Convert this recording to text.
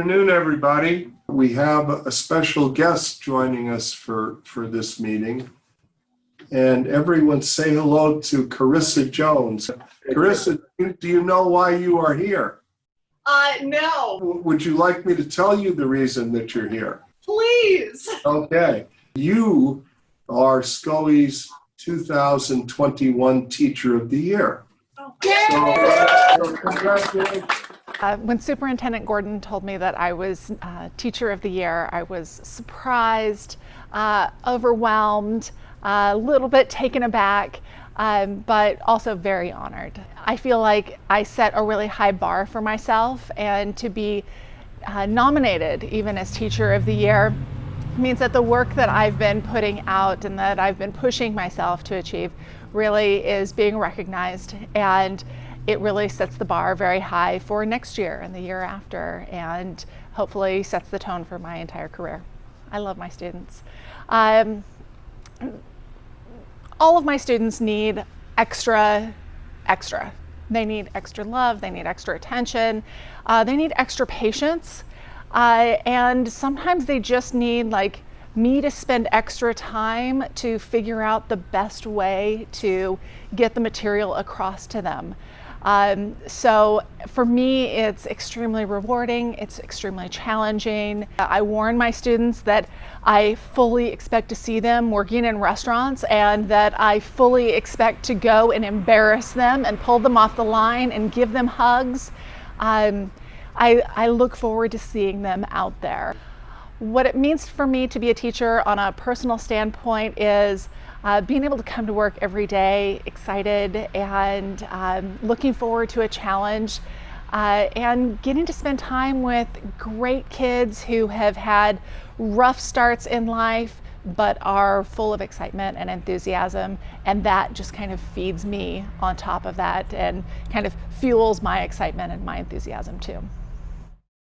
afternoon, everybody. We have a special guest joining us for, for this meeting. And everyone say hello to Carissa Jones. Carissa, do you know why you are here? Uh, no, Would you like me to tell you the reason that you're here? please. Okay. You are Scully's 2021 Teacher of the Year. So, so congratulations. Uh, when Superintendent Gordon told me that I was uh, Teacher of the Year, I was surprised, uh, overwhelmed, a little bit taken aback, um, but also very honored. I feel like I set a really high bar for myself, and to be uh, nominated even as Teacher of the Year means that the work that I've been putting out and that I've been pushing myself to achieve really is being recognized and it really sets the bar very high for next year and the year after and hopefully sets the tone for my entire career. I love my students. Um, all of my students need extra, extra. They need extra love, they need extra attention, uh, they need extra patience, uh, and sometimes they just need like me to spend extra time to figure out the best way to get the material across to them. Um, so for me, it's extremely rewarding. It's extremely challenging. I warn my students that I fully expect to see them working in restaurants and that I fully expect to go and embarrass them and pull them off the line and give them hugs. Um, I, I look forward to seeing them out there. What it means for me to be a teacher on a personal standpoint is uh, being able to come to work every day excited and um, looking forward to a challenge uh, and getting to spend time with great kids who have had rough starts in life but are full of excitement and enthusiasm and that just kind of feeds me on top of that and kind of fuels my excitement and my enthusiasm too.